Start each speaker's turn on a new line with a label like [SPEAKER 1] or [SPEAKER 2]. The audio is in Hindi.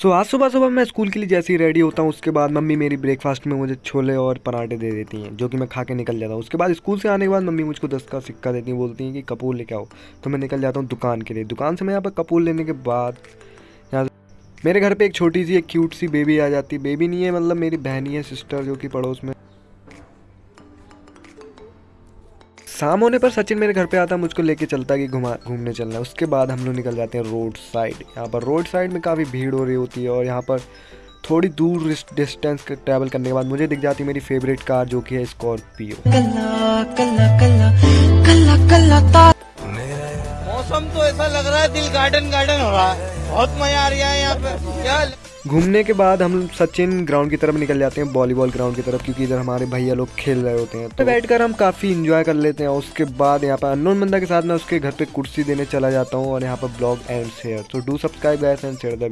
[SPEAKER 1] सो so, आज सुबह सुबह मैं स्कूल के लिए जैसे ही रेडी होता हूँ उसके बाद मम्मी मेरी ब्रेकफास्ट में मुझे छोले और पराठे दे देती हैं जो कि मैं खा के निकल जाता हूँ। उसके बाद स्कूल से आने के बाद मम्मी मुझको दस का सिक्का देती हैं बोलती हैं कि कपूर लेके आओ। तो मैं निकल जाता हूँ दुकान के लिए। दुकान से मैं यहाँ पर कपूर लेने के बाद यहाँ मेरे घर पर एक छोटी सी एक क्यूट सी बेबी आ जाती बेबी नहीं है मतलब मेरी बहनी है सिस्टर जो कि पड़ोस में। शाम होने पर सचिन मेरे घर पे आता मुझको लेके चलता है कि घुमा घूमने चलना। है उसके बाद हम लोग निकल जाते हैं रोड साइड। यहाँ पर रोड साइड में काफ़ी भीड़ हो रही होती है और यहाँ पर थोड़ी दूर डिस्टेंस ट्रैवल करने के बाद मुझे दिख जाती है मेरी फेवरेट कार जो कि है स्कॉर्पियो।
[SPEAKER 2] मौसम तो ऐसा लग रहा है दिल गार्डन गार्डन हो रहा है। बहुत मज़ा आ रहा है यहाँ पे। क्या
[SPEAKER 1] घूमने के बाद हम सचिन ग्राउंड की तरफ़ निकल जाते हैं वॉलीबॉल ग्राउंड की तरफ़, क्योंकि इधर हमारे भैया लोग खेल रहे होते हैं। तो बैठकर हम काफ़ी इंजॉय कर लेते हैं उसके बाद यहाँ पर अननोन बंदा के साथ मैं उसके घर पे कुर्सी देने चला जाता हूँ, और यहाँ पर ब्लॉग एंड शेयर तो do subscribe and share the